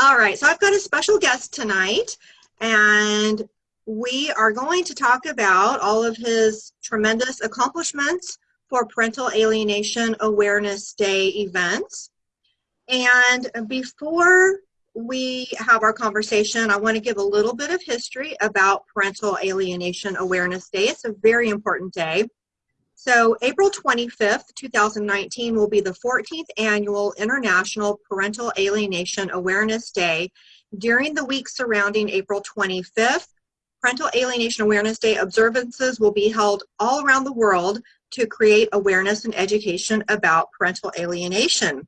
All right, so I've got a special guest tonight, and we are going to talk about all of his tremendous accomplishments for Parental Alienation Awareness Day events. And before we have our conversation, I want to give a little bit of history about Parental Alienation Awareness Day. It's a very important day. So April 25th, 2019 will be the 14th annual International Parental Alienation Awareness Day. During the week surrounding April 25th, Parental Alienation Awareness Day observances will be held all around the world to create awareness and education about parental alienation.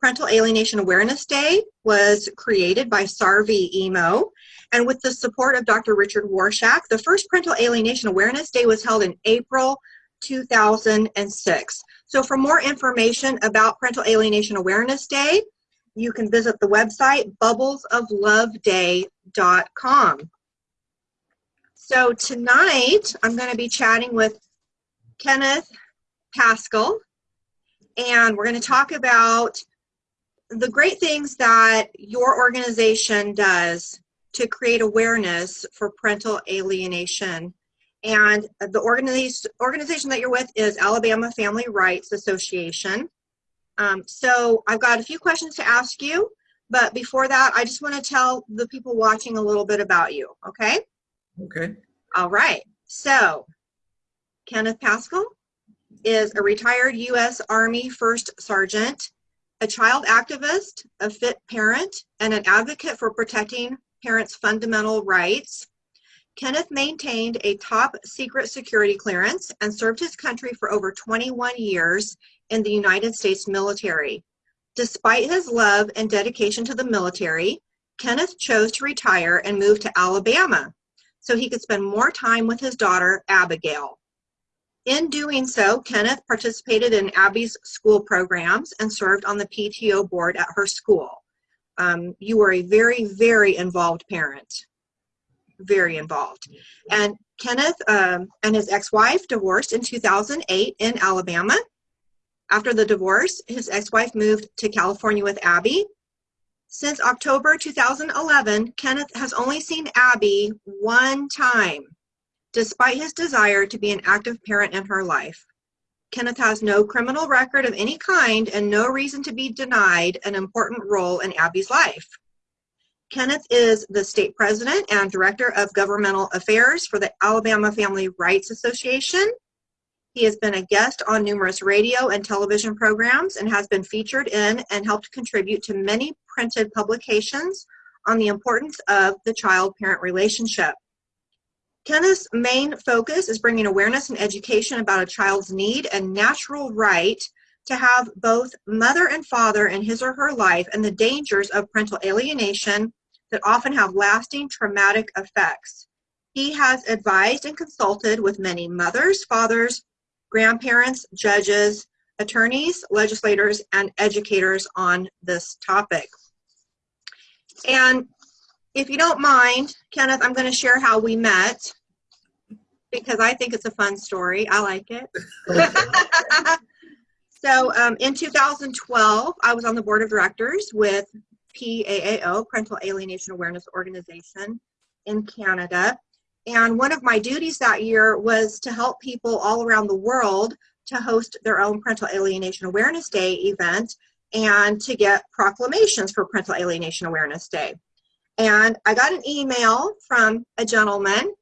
Parental Alienation Awareness Day was created by Sarvy Emo, and with the support of Dr. Richard Warshak, the first Parental Alienation Awareness Day was held in April 2006. So for more information about Parental Alienation Awareness Day, you can visit the website bubblesofloveday.com. So tonight, I'm going to be chatting with Kenneth Pascal, and we're going to talk about the great things that your organization does to create awareness for parental alienation and the organization, that you're with is Alabama Family Rights Association. Um, so I've got a few questions to ask you, but before that, I just want to tell the people watching a little bit about you, okay? Okay. All right. So Kenneth Pascal is a retired U.S. Army First Sergeant, a child activist, a fit parent, and an advocate for protecting parents' fundamental rights. Kenneth maintained a top secret security clearance and served his country for over 21 years in the United States military. Despite his love and dedication to the military, Kenneth chose to retire and move to Alabama so he could spend more time with his daughter, Abigail. In doing so, Kenneth participated in Abby's school programs and served on the PTO board at her school. Um, you were a very, very involved parent very involved. And Kenneth um, and his ex-wife divorced in 2008 in Alabama. After the divorce, his ex-wife moved to California with Abby. Since October 2011, Kenneth has only seen Abby one time, despite his desire to be an active parent in her life. Kenneth has no criminal record of any kind and no reason to be denied an important role in Abby's life. Kenneth is the state president and director of governmental affairs for the Alabama Family Rights Association. He has been a guest on numerous radio and television programs and has been featured in and helped contribute to many printed publications on the importance of the child-parent relationship. Kenneth's main focus is bringing awareness and education about a child's need and natural right to have both mother and father in his or her life and the dangers of parental alienation that often have lasting traumatic effects. He has advised and consulted with many mothers, fathers, grandparents, judges, attorneys, legislators, and educators on this topic. And if you don't mind, Kenneth, I'm going to share how we met because I think it's a fun story. I like it. so um, in 2012, I was on the board of directors with PAAO, Parental Alienation Awareness Organization in Canada. And one of my duties that year was to help people all around the world to host their own Parental Alienation Awareness Day event and to get proclamations for Parental Alienation Awareness Day. And I got an email from a gentleman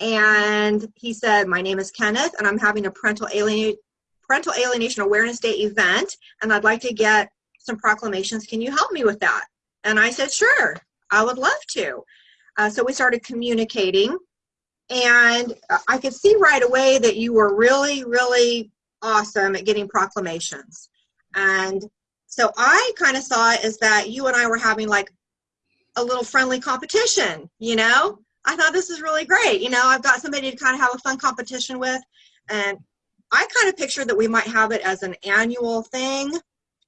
and he said, my name is Kenneth and I'm having a Parental, Alien Parental Alienation Awareness Day event and I'd like to get some proclamations. Can you help me with that? And I said, sure, I would love to. Uh, so we started communicating and I could see right away that you were really, really awesome at getting proclamations. And so I kind of saw it as that you and I were having like a little friendly competition, you know? I thought this is really great. You know, I've got somebody to kind of have a fun competition with. And I kind of pictured that we might have it as an annual thing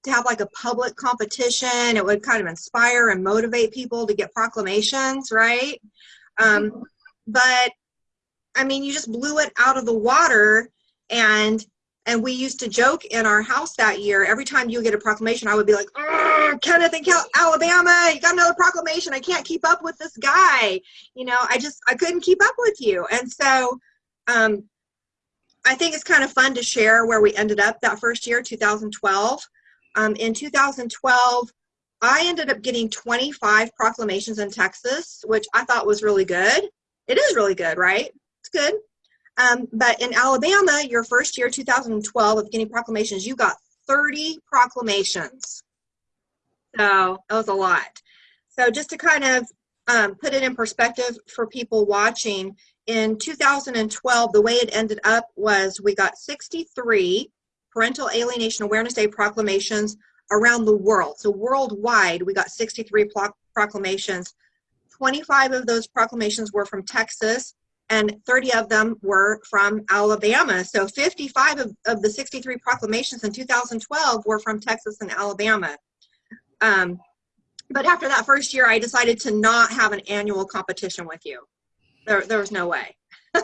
to have like a public competition. It would kind of inspire and motivate people to get proclamations, right? Um, but I mean, you just blew it out of the water and And we used to joke in our house that year, every time you get a proclamation, I would be like, Kenneth in Alabama, you got another proclamation. I can't keep up with this guy. You know, I just, I couldn't keep up with you. And so um, I think it's kind of fun to share where we ended up that first year, 2012. Um, in 2012, I ended up getting 25 proclamations in Texas, which I thought was really good. It is really good, right? It's good. Um, but in Alabama, your first year, 2012, of getting proclamations, you got 30 proclamations. So that was a lot. So just to kind of um, put it in perspective for people watching, in 2012, the way it ended up was we got 63 Parental Alienation Awareness Day proclamations around the world. So worldwide, we got 63 proclamations. 25 of those proclamations were from Texas, and 30 of them were from Alabama. So 55 of, of the 63 proclamations in 2012 were from Texas and Alabama. Um, but after that first year, I decided to not have an annual competition with you. There, there was no way.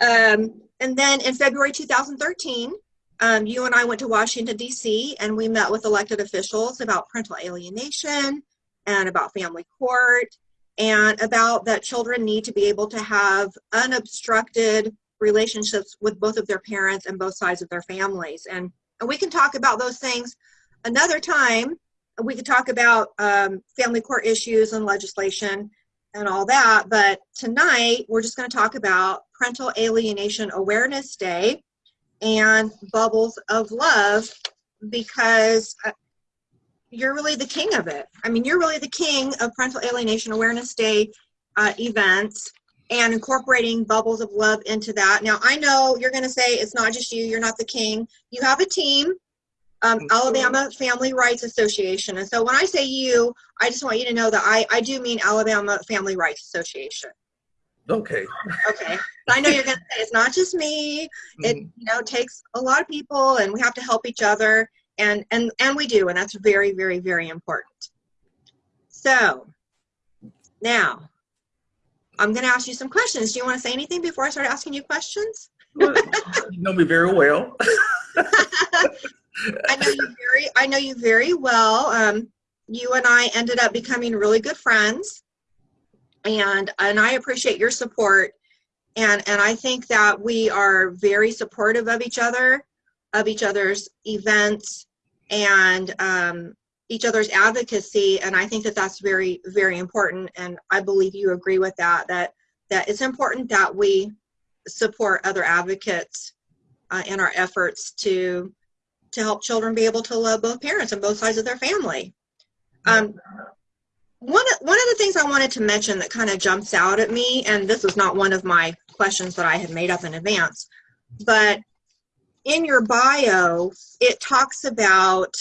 um, and then in February 2013, um, you and I went to Washington, D.C., and we met with elected officials about parental alienation and about family court and about that children need to be able to have unobstructed relationships with both of their parents and both sides of their families. And, and we can talk about those things another time. We could talk about um, family court issues and legislation and all that. But tonight, we're just going to talk about Parental Alienation Awareness Day and Bubbles of Love because uh, you're really the king of it. I mean, you're really the king of Parental Alienation Awareness Day uh, events and incorporating Bubbles of Love into that. Now, I know you're going to say it's not just you, you're not the king. You have a team um, Alabama Family Rights Association. And so when I say you, I just want you to know that I, I do mean Alabama Family Rights Association. Okay. Okay. I know you're going to say it's not just me. It mm-hmm. you know takes a lot of people, and we have to help each other, and and and we do, and that's very very very important. So now I'm going to ask you some questions. Do you want to say anything before I start asking you questions? you know me very well. I know you very I know you very well. Um, you and I ended up becoming really good friends, and and I appreciate your support. And and I think that we are very supportive of each other, of each other's events, and um, each other's advocacy. And I think that that's very very important. And I believe you agree with that. That that it's important that we support other advocates uh, in our efforts to to help children be able to love both parents and both sides of their family. Um, one, one of the things I wanted to mention that kind of jumps out at me, and this is not one of my questions that I had made up in advance, but in your bio, it talks about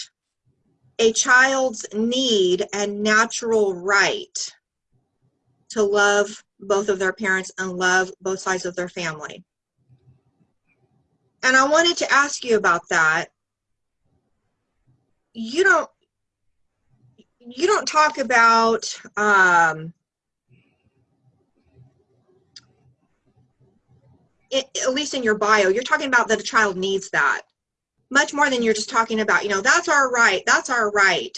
a child's need and natural right to love both of their parents and love both sides of their family. And I wanted to ask you about that you don't you don't talk about um, it, at least in your bio you're talking about that a child needs that much more than you're just talking about you know that's our right that's our right.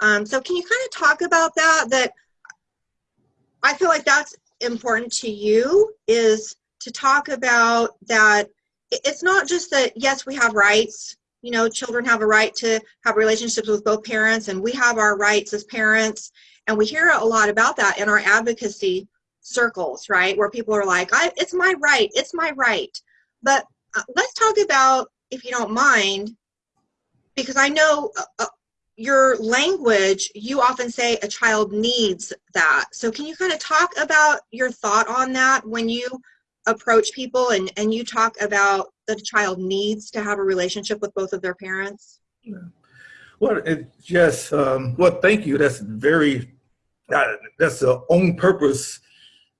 Um, so can you kind of talk about that that i feel like that's important to you is to talk about that it's not just that yes we have rights you know, children have a right to have relationships with both parents, and we have our rights as parents. And we hear a lot about that in our advocacy circles, right? Where people are like, I, it's my right, it's my right. But uh, let's talk about, if you don't mind, because I know uh, uh, your language, you often say a child needs that. So can you kind of talk about your thought on that when you approach people and, and you talk about the child needs to have a relationship with both of their parents? Yeah. Well, it just, um, well, thank you. That's very, uh, that's a on purpose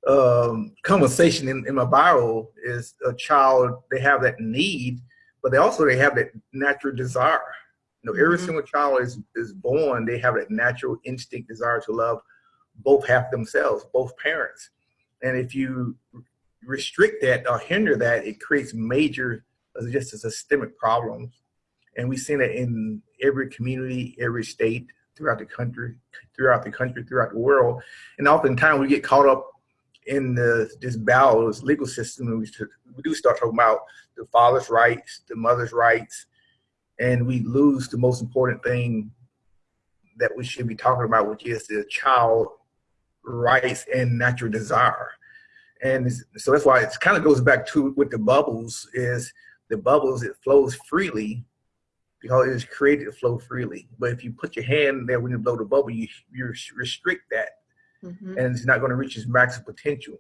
um, conversation in, in my bio is a child, they have that need, but they also, they have that natural desire. You know, every mm -hmm. single child is, is born, they have that natural instinct desire to love both half themselves, both parents. And if you restrict that or hinder that, it creates major uh, just a systemic problems. And we've seen in every community, every state throughout the country, throughout the country, throughout the world. And oftentimes we get caught up in the, this battle, this legal system, and we, we do start talking about the father's rights, the mother's rights, and we lose the most important thing that we should be talking about, which is the child rights and natural desire. And so that's why it kind of goes back to with the bubbles is the bubbles, it flows freely because it is created to flow freely. But if you put your hand there when you blow the bubble, you, you restrict that mm -hmm. and it's not going to reach its maximum potential.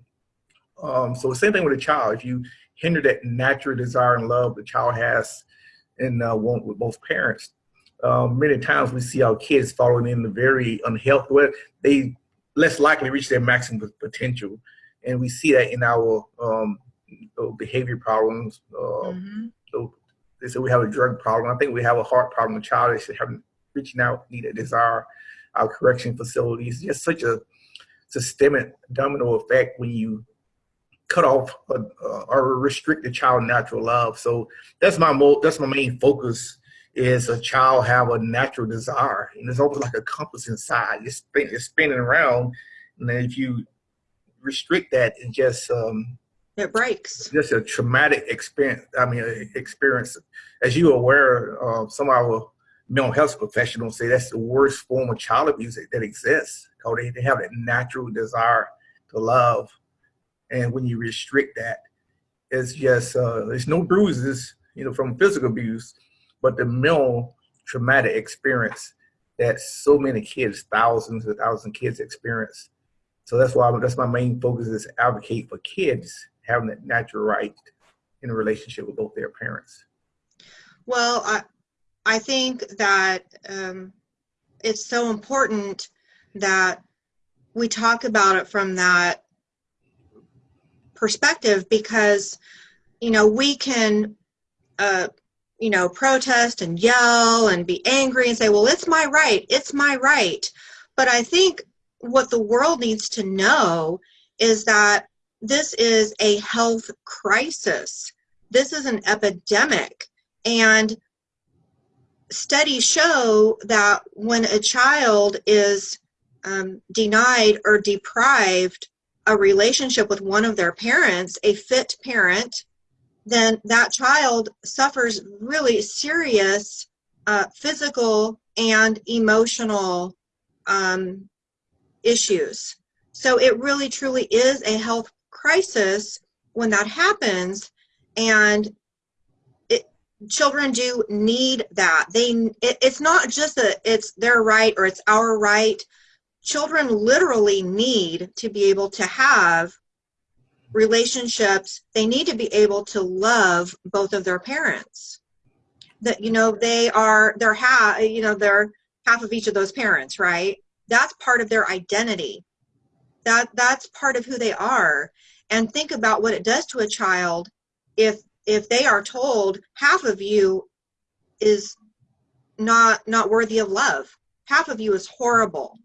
Um, so the same thing with a child. If you hinder that natural desire and love the child has and uh, want with both parents, um, many times we see our kids falling in the very unhealthy way. They less likely reach their maximum potential. And we see that in our um, behavior problems. Uh, mm -hmm. so they say we have a drug problem. I think we have a heart problem. A child is having reaching out, need a desire. Our correction facilities, just such a systemic domino effect when you cut off uh, or restrict the child natural love. So that's my mo that's my main focus is a child have a natural desire and it's almost like a compass inside. It's, spin, it's spinning around and then if you restrict that and just um, it breaks. Just a traumatic experience. I mean, experience. As you are aware, uh, some of our mental health professionals say that's the worst form of child abuse that, that exists because they, they have that natural desire to love. And when you restrict that, it's just, uh, there's no bruises, you know, from physical abuse, but the mental traumatic experience that so many kids, thousands and thousands of kids experience. So that's why that's my main focus is advocate for kids having that natural right in a relationship with both their parents. Well, I, I think that um, it's so important that we talk about it from that perspective because, you know, we can, uh, you know, protest and yell and be angry and say, well, it's my right, it's my right. But I think what the world needs to know is that this is a health crisis. This is an epidemic. And studies show that when a child is um, denied or deprived a relationship with one of their parents, a fit parent, then that child suffers really serious uh, physical and emotional um, issues. So it really truly is a health crisis when that happens. And it, children do need that they it, it's not just that it's their right or it's our right children literally need to be able to have relationships they need to be able to love both of their parents that you know they are they're half you know they're half of each of those parents right that's part of their identity. That that's part of who they are. And think about what it does to a child if if they are told half of you is not not worthy of love. Half of you is horrible.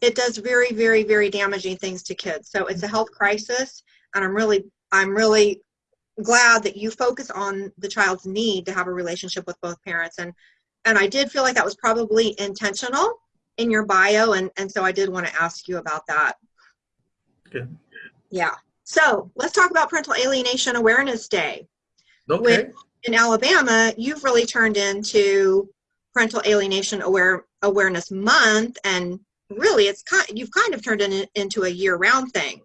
It does very very very damaging things to kids. So it's a health crisis and i'm really i'm really glad that you focus on the child's need to have a relationship with both parents. And and i did feel like that was probably intentional in your bio and and so i did want to ask you about that Good. yeah so let's talk about Parental Alienation Awareness Day. Okay. Which in Alabama, you've really turned into Parental Alienation Aware Awareness Month, and really, it's kind you've kind of turned it into a year-round thing.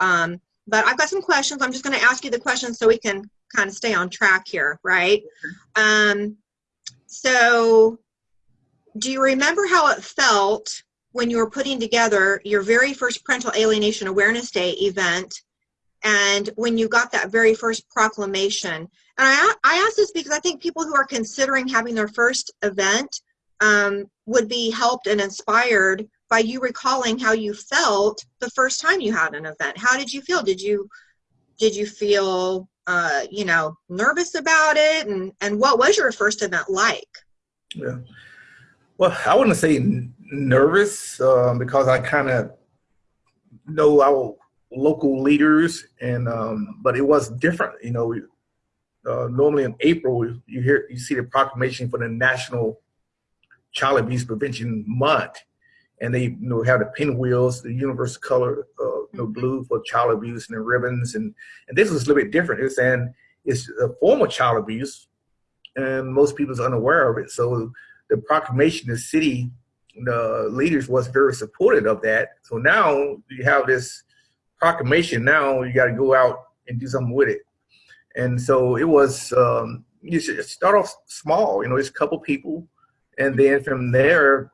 Um, but I've got some questions. I'm just going to ask you the questions so we can kind of stay on track here, right? Um, so, do you remember how it felt when you were putting together your very first Parental Alienation Awareness Day event and when you got that very first proclamation. And I, I ask this because I think people who are considering having their first event um, would be helped and inspired by you recalling how you felt the first time you had an event. How did you feel? Did you did you feel uh, you know nervous about it? And and what was your first event like? Yeah. Well, I wouldn't say nervous um, because I kind of know our local leaders and um, but it was different you know uh, normally in April, you hear you see the proclamation for the National Child Abuse Prevention Month, and they you know have the pinwheels, the universal color, uh, you know, blue for child abuse, and the ribbons, and and this was a little bit different. It's saying it's a form of child abuse, and most people people's unaware of it. So the proclamation, the city, the leaders was very supportive of that. So now you have this proclamation. Now you got to go out and do something with it. And so it was, um, you should start off small, you know, it's a couple people. And then from there,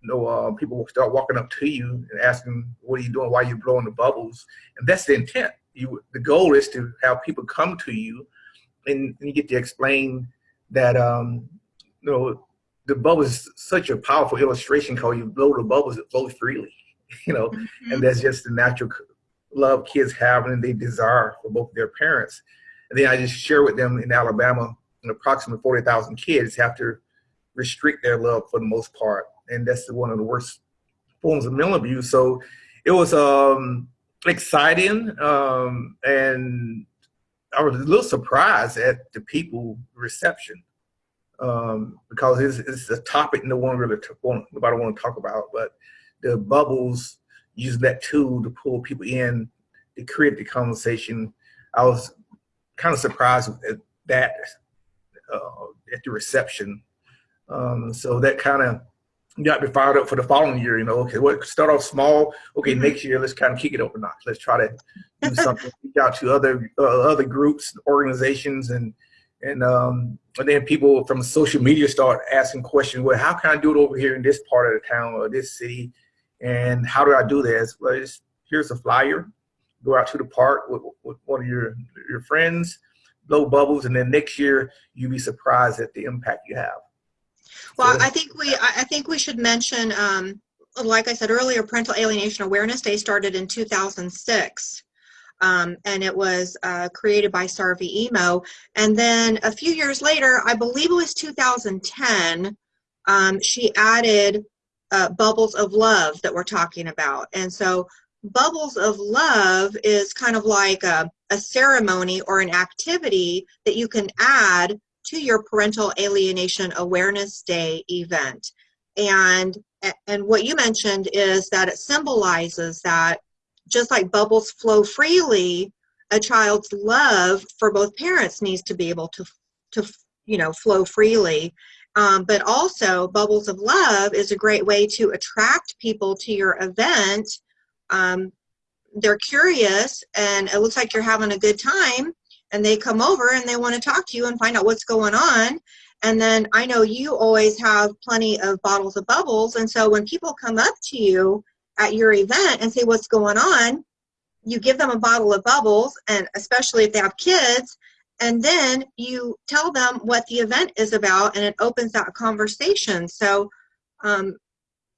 you know, uh, people will start walking up to you and asking, what are you doing? Why are you blowing the bubbles? And that's the intent. You, the goal is to have people come to you and, and you get to explain that, um, you know, the bubble is such a powerful illustration because you blow the bubbles, it flows freely, you know, mm -hmm. and that's just the natural love kids have and they desire for both their parents. And then I just share with them in Alabama, approximately 40,000 kids have to restrict their love for the most part. And that's one of the worst forms of mental abuse. So it was um, exciting. Um, and I was a little surprised at the people reception um, because it's, it's, a topic no one really want, nobody want to talk about, but the bubbles, use that tool to pull people in to create the conversation. I was kind of surprised at that uh, at the reception. Um, so that kind of got me fired up for the following year. You know, okay, what start off small. Okay, mm-hmm. next year let's kind of kick it up a notch. Let's try to do something. Reach out to other uh, other groups, organizations, and and um, and then people from social media start asking questions. Well, how can I do it over here in this part of the town or this city? And how do I do this? Well, here's a flyer go out to the park with, with one of your your friends, blow bubbles, and then next year you'll be surprised at the impact you have. Well, so, I think we I think we should mention, um, like I said earlier, Parental Alienation Awareness Day started in 2006. Um, and it was uh, created by Sarvy Emo. And then a few years later, I believe it was 2010, um, she added uh, Bubbles of Love that we're talking about. And so bubbles of love is kind of like a, a ceremony or an activity that you can add to your parental alienation awareness day event and and what you mentioned is that it symbolizes that just like bubbles flow freely a child's love for both parents needs to be able to to you know flow freely. Um, but also bubbles of love is a great way to attract people to your event. Um, they're curious and it looks like you're having a good time and they come over and they want to talk to you and find out what's going on. And then I know you always have plenty of bottles of bubbles and so when people come up to you at your event and say what's going on? You give them a bottle of bubbles and especially if they have kids and then you tell them what the event is about and it opens that conversation. So um,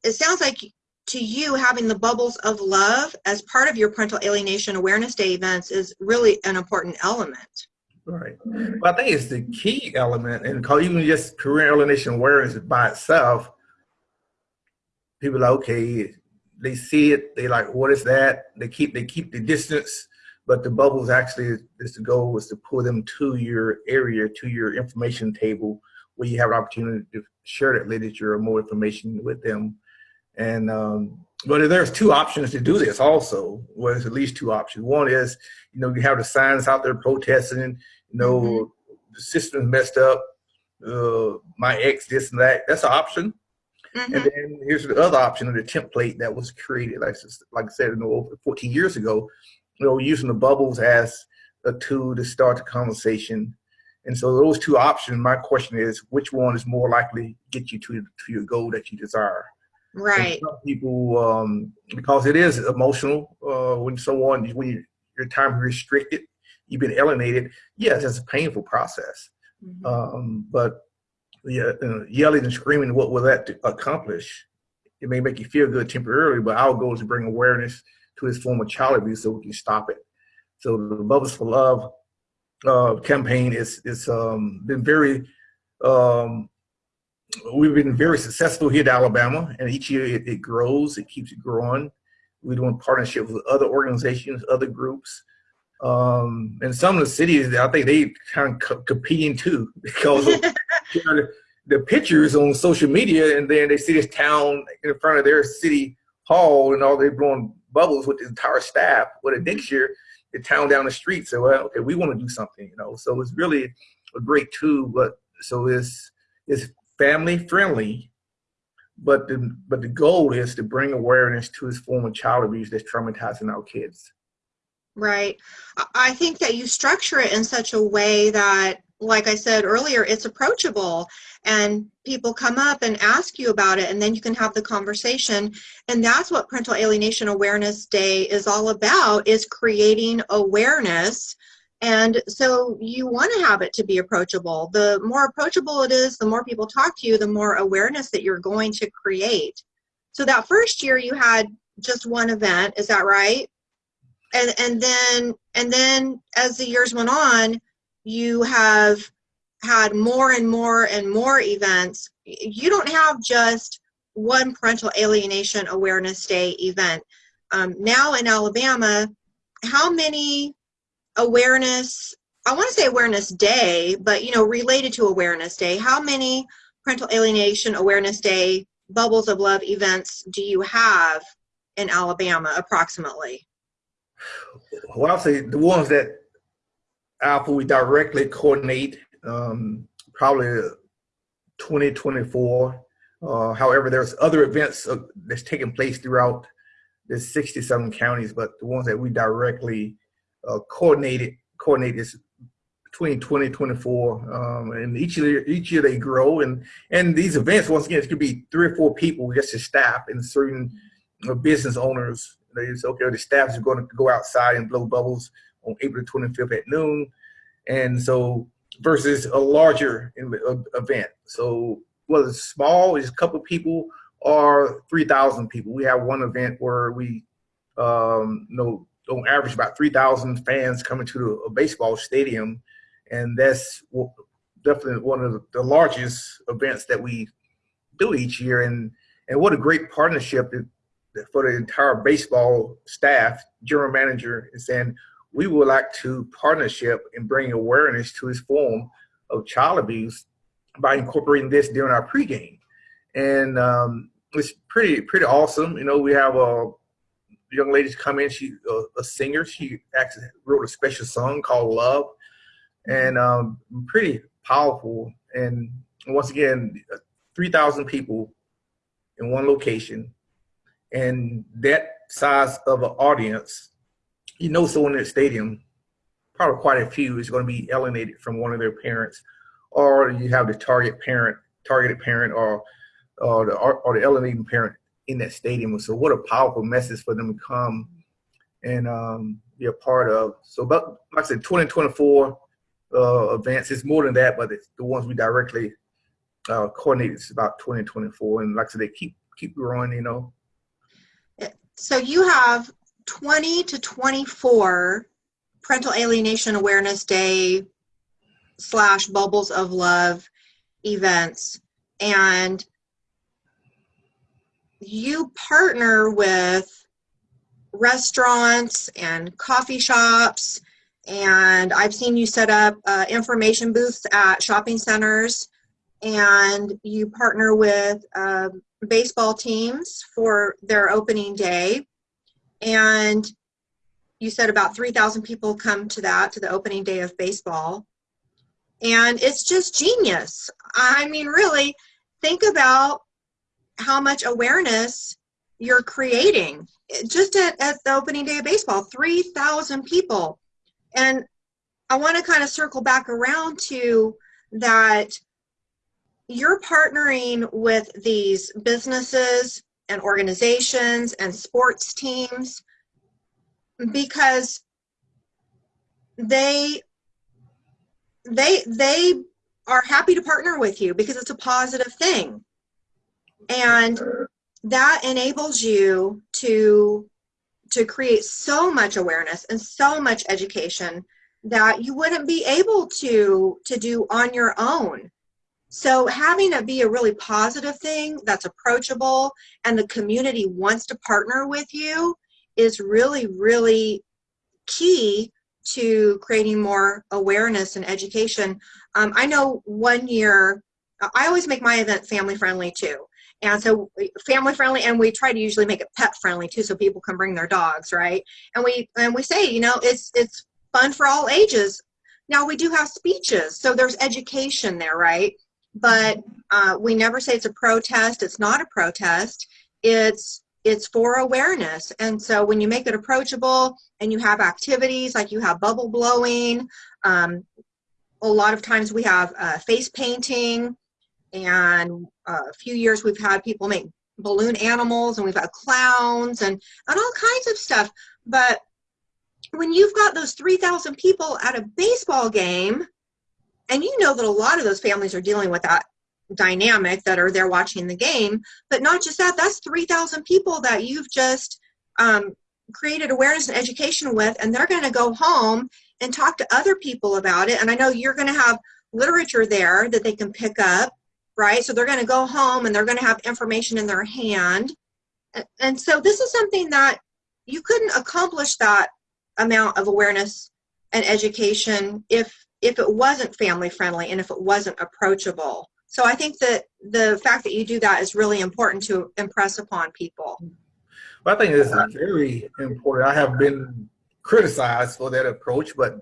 it sounds like to you having the bubbles of love as part of your parental alienation awareness day events is really an important element. Right. Well i think it's the key element and call even just parental alienation awareness by itself people are like okay they see it they like what is that they keep they keep the distance but the bubbles actually is the goal is to pull them to your area to your information table where you have an opportunity to share that literature or more information with them and um, but there's two options to do this also. Well, there's at least two options. One is, you know, you have the signs out there protesting, you know, mm -hmm. the system's messed up, uh, my ex, this and that. That's an option. Mm -hmm. And then here's the other option of the template that was created, like, like I said, you know, over 14 years ago, you know, using the bubbles as a tool to start the conversation. And so those two options, my question is, which one is more likely to get you to, to your goal that you desire? Right. people, um, because it is emotional uh, when someone, when you, your time is restricted, you've been alienated. Yes, it's a painful process. Mm -hmm. um, but uh, yelling and screaming, what will that accomplish? It may make you feel good temporarily, but our goal is to bring awareness to this form of child abuse so we can stop it. So the Bubbles for Love uh, campaign is is um, been very um, we've been very successful here in Alabama, and each year it, it grows, it keeps growing. We're doing partnerships with other organizations, other groups. Um, and some of the cities, I think they kind of co- competing too because of the, the pictures on social media, and then they see this town in front of their city hall, and all they're blowing bubbles with the entire staff. But next year, the town down the street said, "Well, okay, we want to do something," you know. So it's really a great tool, but so it's it's family friendly, but the but the goal is to bring awareness to this form of child abuse that's traumatizing our kids. Right. I think that you structure it in such a way that, like I said earlier, it's approachable and people come up and ask you about it, and then you can have the conversation. And that's what Parental Alienation Awareness Day is all about, is creating awareness. And so you want to have it to be approachable. The more approachable it is, the more people talk to you, the more awareness that you're going to create. So that first year you had just one event, is that right? and and then and then as the years went on you have had more and more and more events. You don't have just one parental alienation awareness day event. Um, now in alabama how many awareness i want to say awareness day but you know related to awareness day how many parental alienation awareness day bubbles of love events do you have in alabama approximately? Well, I'll say the ones that Alpha we directly coordinate, um, probably 2024. Uh, however, there's other events uh, that's taking place throughout the 67 counties, but the ones that we directly uh, coordinated coordinate is between 2024 um, and each year each year they grow and and these events once again it could be three or four people just the staff and certain uh, business owners they say, okay, the staff is going to go outside and blow bubbles on April 25th at noon. And so versus a larger event. So whether it's small, it's a couple people or 3,000 people. We have one event where we, um, you know, on average about 3,000 fans coming to a baseball stadium. And that's definitely one of the largest events that we do each year. And, and what a great partnership for the entire baseball staff, general manager, is saying we would like to partnership and bring awareness to this form of child abuse by incorporating this during our pregame. And um, it's pretty pretty awesome. You know, we have a young lady come in. She's a, a, singer. She actually wrote a special song called "Love," and um, pretty powerful. And once again, three thousand people in one location and that size of an audience, you know someone in the stadium, probably quite a few, is going to be alienated from one of their parents, or you have the target parent, targeted parent, or or the or the alienating parent in that stadium. So what a powerful message for them to come and um, be a part of. So, but like I said, 2024 uh, events. It's more than that, but the ones we directly uh, coordinate. It's about 2024, and like I said, they keep keep growing. You know, so you have 20 to 24 parental alienation awareness day slash bubbles of love events. And you partner with restaurants and coffee shops. And i've seen you set up uh, information booths at shopping centers. And you partner with um, baseball teams for their opening day. And you said about 3,000 people come to that, to the opening day of baseball. And it's just genius. I mean, really, think about how much awareness you're creating. Just at, at the opening day of baseball, 3,000 people. And I want to kind of circle back around to that you're partnering with these businesses and organizations and sports teams because they they they are happy to partner with you because it's a positive thing. And that enables you to to create so much awareness and so much education that you wouldn't be able to to do on your own so having it be a really positive thing that's approachable and the community wants to partner with you is really, really key to creating more awareness and education. Um, I know one year, I always make my event family friendly too. And so family friendly, and we try to usually make it pet friendly too, so people can bring their dogs, right? And we and we say, you know, it's it's fun for all ages. Now we do have speeches, so there's education there, right? But uh, we never say it's a protest. It's not a protest. It's it's for awareness. And so when you make it approachable and you have activities like you have bubble blowing, um, a lot of times we have uh, face painting, and uh, a few years we've had people make balloon animals, and we've had clowns and and all kinds of stuff. But when you've got those 3,000 people at a baseball game, and you know that a lot of those families are dealing with that dynamic that are there watching the game, but not just that, that's 3,000 people that you've just um, created awareness and education with, and they're going to go home and talk to other people about it. And I know you're going to have literature there that they can pick up, right? So they're going to go home and they're going to have information in their hand. And so this is something that you couldn't accomplish that amount of awareness and education if if it wasn't family friendly and if it wasn't approachable. So I think that the fact that you do that is really important to impress upon people. Well, I think it's very important. I have been criticized for that approach, but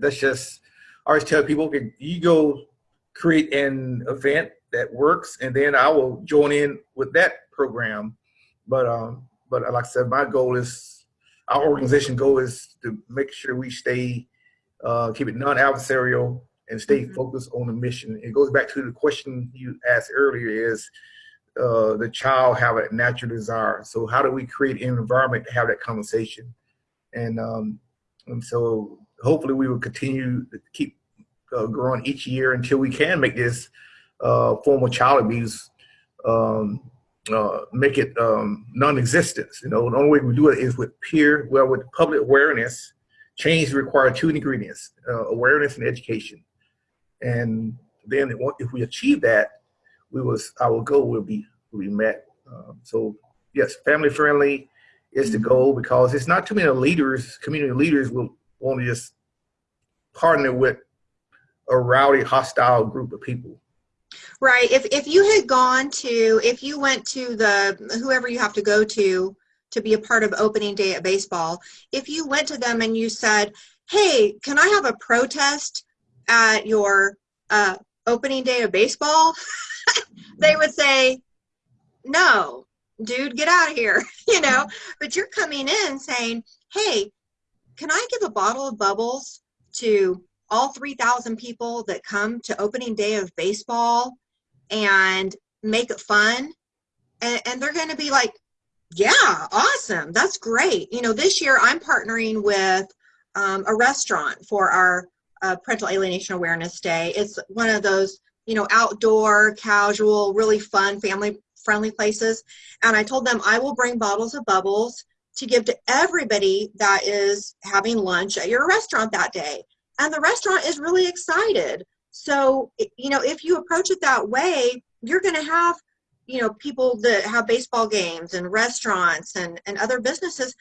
that's just, I always tell people, you go create an event that works, and then I will join in with that program. But um, but like I said, my goal is, our organization goal is to make sure we stay uh, keep it non-adversarial, and stay mm -hmm. focused on the mission. It goes back to the question you asked earlier: is uh, the child have a natural desire? So how do we create an environment to have that conversation? And um, and so hopefully we will continue to keep uh, growing each year until we can make this uh, form of child abuse um, uh, make it um, non-existent. You know, the only way we do it is with peer, well, with public awareness Change require two ingredients, uh, awareness and education. And then if we achieve that, we was our goal will be will be met. Um, so yes, family friendly is the goal because it's not too many leaders, community leaders will want to just partner with a rowdy, hostile group of people. Right. If if you had gone to, if you went to the whoever you have to go to to be a part of opening day at baseball, if you went to them and you said, hey, can I have a protest at your uh, opening day of baseball? they would say, no, dude, get out of here, you know, but you're coming in saying, hey, can I give a bottle of bubbles to all 3,000 people that come to opening day of baseball and make it fun? And, and they're going to be like, yeah, awesome. That's great. You know, this year I'm partnering with um, a restaurant for our uh, Parental Alienation Awareness Day. It's one of those, you know, outdoor, casual, really fun, family friendly places. And I told them I will bring bottles of bubbles to give to everybody that is having lunch at your restaurant that day. And the restaurant is really excited. So, you know, if you approach it that way, you're going to have you know people that have baseball games and restaurants and and other businesses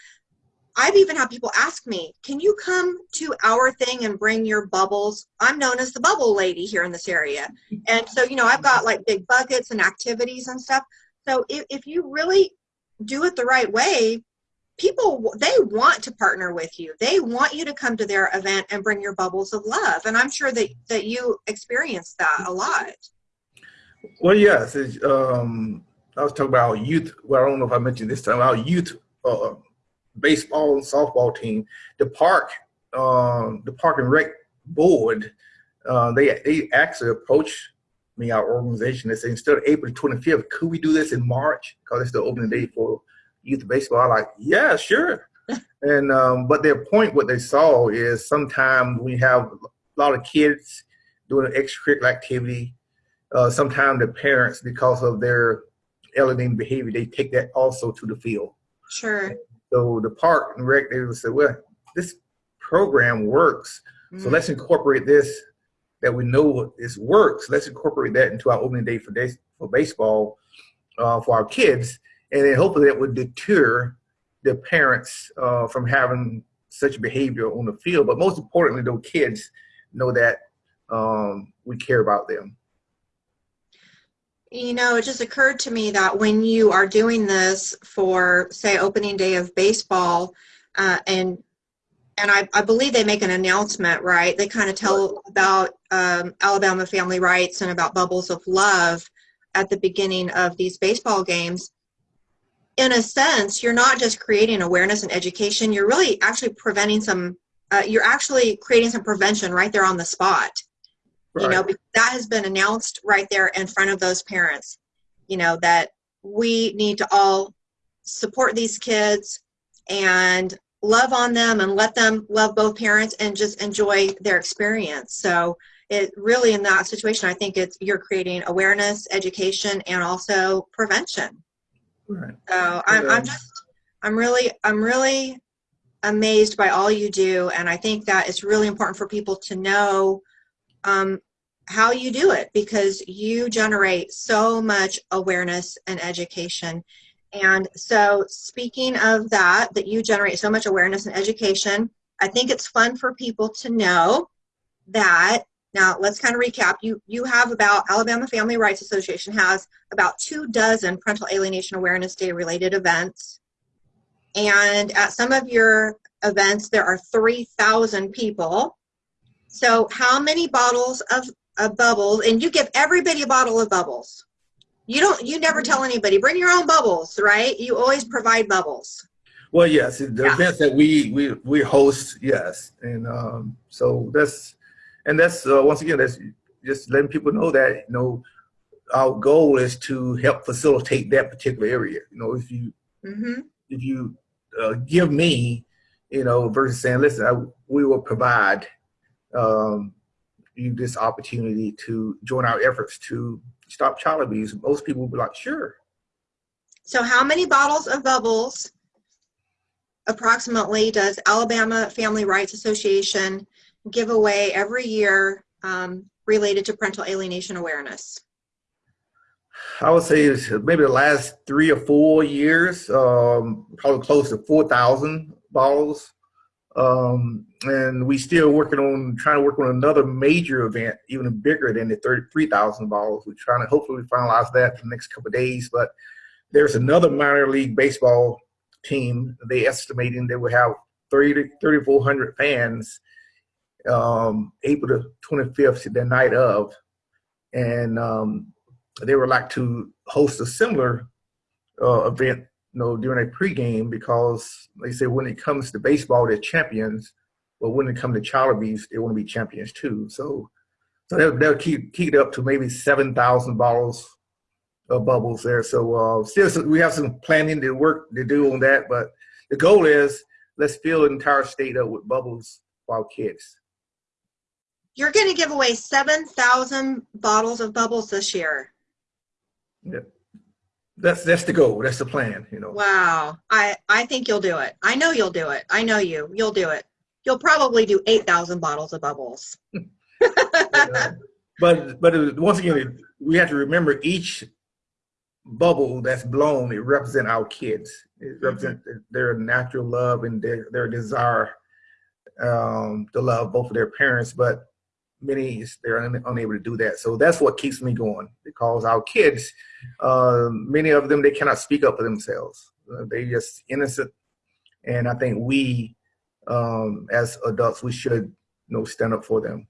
I've even had people ask me, can you come to our thing and bring your bubbles? I'm known as the bubble lady here in this area. And so, you know, I've got like big buckets and activities and stuff. So if, if you really do it the right way, people, they want to partner with you. They want you to come to their event and bring your bubbles of love. And I'm sure that, that you experience that a lot. Well, yes. Um, I was talking about our youth. Well, I don't know if I mentioned this time. Our youth uh, baseball and softball team. The park, uh, the park and rec board, uh, they they actually approached me, our organization, they said instead of April 25th, could we do this in March? Because it's the opening day for youth baseball. I'm like, yeah, sure. and um, but their point, what they saw is sometimes we have a lot of kids doing an extracurricular activity uh, sometimes the parents, because of their alienating behavior, they take that also to the field. Sure. So the park and rec, they would say, well, this program works. Mm. So let's incorporate this that we know this works. Let's incorporate that into our opening day for, day, for baseball uh, for our kids. And then hopefully that would deter the parents uh, from having such behavior on the field, but most importantly, those kids know that um, we care about them. You know, it just occurred to me that when you are doing this for, say, opening day of baseball, uh, and and I, I believe they make an announcement, right? They kind of tell about um, Alabama family rights and about bubbles of love at the beginning of these baseball games. In a sense, you're not just creating awareness and education, you're really actually preventing some, uh, you're actually creating some prevention right there on the spot. You know, that has been announced right there in front of those parents, you know, that we need to all support these kids and love on them and let them love both parents and just enjoy their experience. So it really in that situation, I think it's you're creating awareness, education, and also prevention. Right. So I'm. I'm just, I'm really, I'm really amazed by all you do. And I think that it's really important for people to know um, how you do it because you generate so much awareness and education. And so speaking of that, that you generate so much awareness and education, I think it's fun for people to know that now let's kind of recap. You you have about Alabama Family Rights Association has about two dozen parental alienation awareness day related events. And at some of your events there are 3,000 people. So how many bottles of, of bubbles and you give everybody a bottle of bubbles. You don't you never tell anybody bring your own bubbles, right? You always provide bubbles. Well, yes, the Yeah. events that we we we host, yes, and um, so that's and that's uh, once again that's just letting people know that you know our goal is to help facilitate that particular area. You know, if you Mhm. if you uh, give me, you know, versus saying, listen, I, we will provide um, you this opportunity to join our efforts to stop child abuse. Most people will be like, sure. So how many bottles of bubbles approximately does Alabama Family Rights Association give away every year um, related to parental alienation awareness? I would say it's maybe the last three or four years, um, probably close to 4,000 bottles. Um, and we still working on trying to work on another major event, even bigger than the 33,000 bottles. We're trying to hopefully finalize that in the next couple days. But there's another minor league baseball team. They estimating they will have 30 3,400 fans um, April the 25th, the night of. And um, they would like to host a similar uh, event, you know, during a pregame because they say when it comes to baseball, they're champions, but when it comes to child abuse, they want to be champions too. So, so they'll, they'll keep keep it up to maybe seven thousand bottles of bubbles there. So, uh, still, so we have some planning to work to do on that, but the goal is let's fill the entire state up with bubbles for our kids. You're going to give away 7,000 bottles of bubbles this year. That's that's the goal. That's the plan. You know. Wow. I, I think you'll do it. I know you'll do it. I know you. You'll do it. You'll probably do 8,000 bottles of bubbles. Uh, but but once again, we have to remember each bubble that's blown. It represents our kids. It represents their natural love and their their desire um, to love both of their parents. But many they're un, unable to do that. So that's what keeps me going because our kids, uh, many of them, they cannot speak up for themselves. Uh, they just innocent, and I think we, um, as adults, we should you know stand up for them.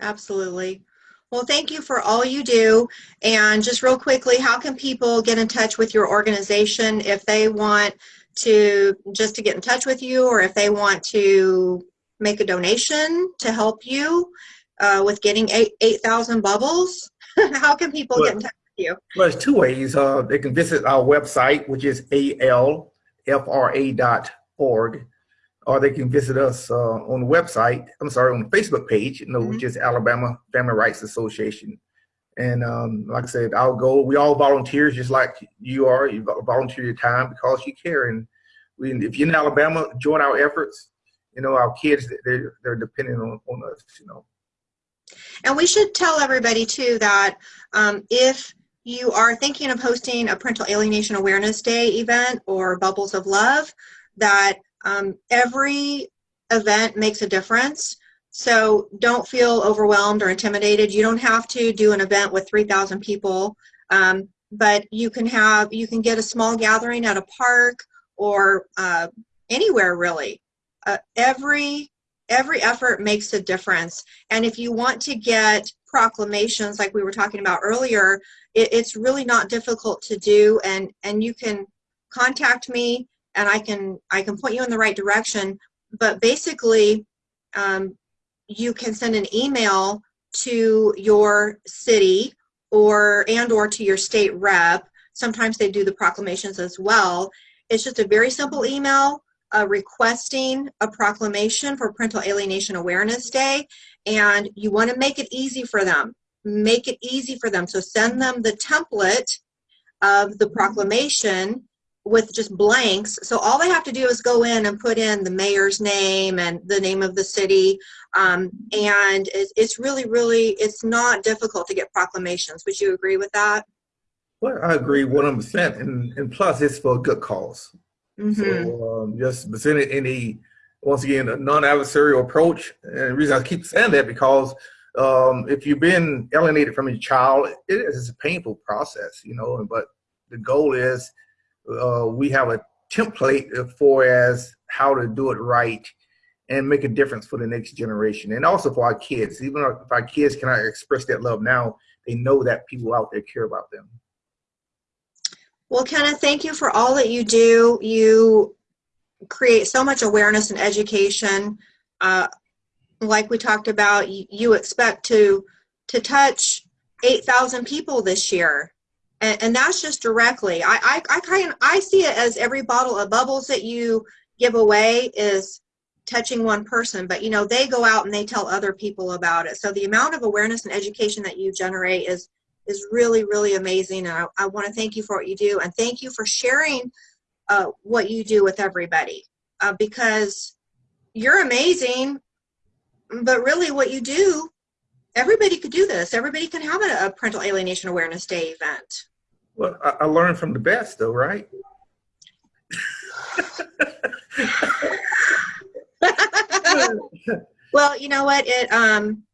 Absolutely. Well, thank you for all you do. And just real quickly, how can people get in touch with your organization if they want to just to get in touch with you or if they want to make a donation to help you uh, with getting eight 8,000 bubbles? how can people get in touch with you? Well, there's two ways. Uh, they can visit our website, which is alfra.org, or they can visit us uh, on the website. I'm sorry, on the Facebook page, you know, which is Alabama Family Rights Association. And um, like I said, our goal, we all volunteers just like you are. You volunteer your time because you care. And we, if you're in Alabama, join our efforts. You know, our kids, they're, they're dependent on, on us, you know. And we should tell everybody too that um, if you are thinking of hosting a parental alienation awareness day event or bubbles of love, that Um, every event makes a difference. So don't feel overwhelmed or intimidated. You don't have to do an event with 3,000 people, um, but you can have, you can get a small gathering at a park or uh, anywhere really. Uh, every, every effort makes a difference. And if you want to get proclamations like we were talking about earlier, it, it's really not difficult to do and, and you can contact me and I can, I can point you in the right direction. But basically, um, you can send an email to your city or and or to your state rep. Sometimes they do the proclamations as well. It's just a very simple email uh, requesting a proclamation for Parental Alienation Awareness Day and you want to make it easy for them. Make it easy for them. So send them the template of the proclamation with just blanks. So all they have to do is go in and put in the mayor's name and the name of the city. Um, and it's, really, really, it's not difficult to get proclamations. Would you agree with that? Well, I agree 100%. And, and plus, it's for a good cause. Mm -hmm. So um, just presenting any, once again, a non-adversarial approach. And the reason I keep saying that because um, if you've been alienated from your child, it is a painful process, you know, but the goal is uh, we have a template for as how to do it right and make a difference for the next generation and also for our kids even if our kids cannot express that love now they know that people out there care about them well kenneth thank you for all that you do you create so much awareness and education uh, like we talked about you, you expect to to touch 8,000 people this year and, and that's just directly. I, I, I kind I see it as every bottle of bubbles that you give away is touching one person, but you know, they go out and they tell other people about it. So the amount of awareness and education that you generate is is really, really amazing. And I, I want to thank you for what you do and thank you for sharing uh, what you do with everybody uh, because you're amazing, but really what you do, everybody could do this. Everybody can have a, a parental alienation awareness day event. Well, I, I learned from the best, though, right? well, you know what? It um, it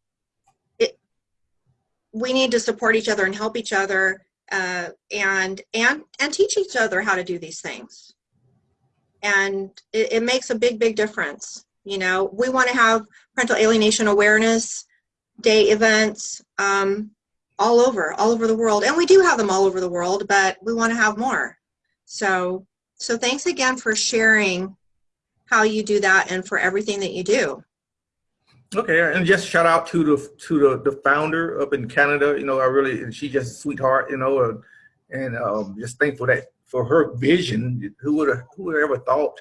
we need to support each other and help each other, uh, and and and teach each other how to do these things. And it, it makes a big, big difference. You know, we want to have parental alienation awareness day events. Um, all over, all over the world. And we do have them all over the world, but we want to have more. So, so thanks again for sharing how you do that and for everything that you do. Okay, and just shout out to the to the, the founder up in Canada. You know, I really she's just a sweetheart. You know, uh, and um, just thankful that for her vision. Who would have who would ever thought,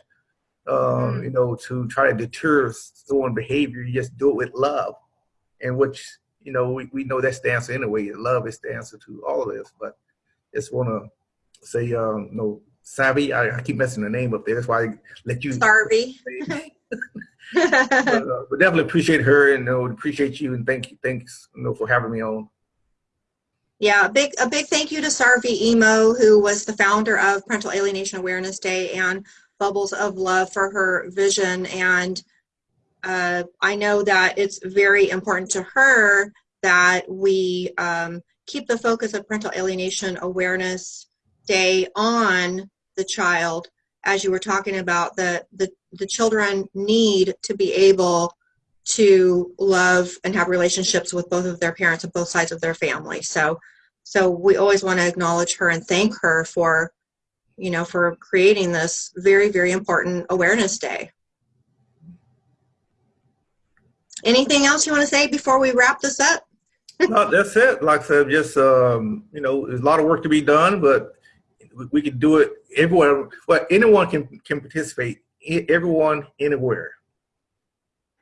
um, mm. you know, to try to deter someone behavior? You just do it with love, and which you know, we, we know that's the answer anyway. Love is the answer to all of this. But just want to say, um, you know, Savvy, I, I, keep messing the name up there. That's why I let you. Sarvy. but, uh, but definitely appreciate her and know, appreciate you and thank you, thanks you know, for having me on. Yeah, a big a big thank you to Sarvy Emo, who was the founder of Parental Alienation Awareness Day and Bubbles of Love for her vision and uh, I know that it's very important to her that we um, keep the focus of parental alienation awareness day on the child as you were talking about the, the the children need to be able to love and have relationships with both of their parents and both sides of their family so so we always want to acknowledge her and thank her for you know for creating this very very important awareness day Anything else you want to say before we wrap this up? no, that's it. Like I said, just um, you know, there's a lot of work to be done, but we can do it everywhere. Well, anyone can can participate. Everyone, anywhere.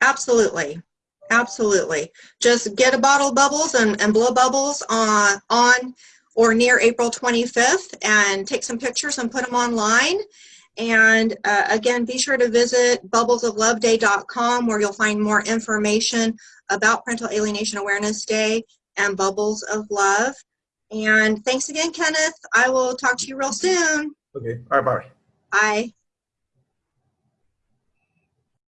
Absolutely, absolutely. Just get a bottle of bubbles and, and blow bubbles on on or near April 25th, and take some pictures and put them online. And uh, again, be sure to visit bubblesofloveday.com where you'll find more information about Parental Alienation Awareness Day and Bubbles of Love. And thanks again, Kenneth. I will talk to you real soon. Okay. All right. Bye. Bye.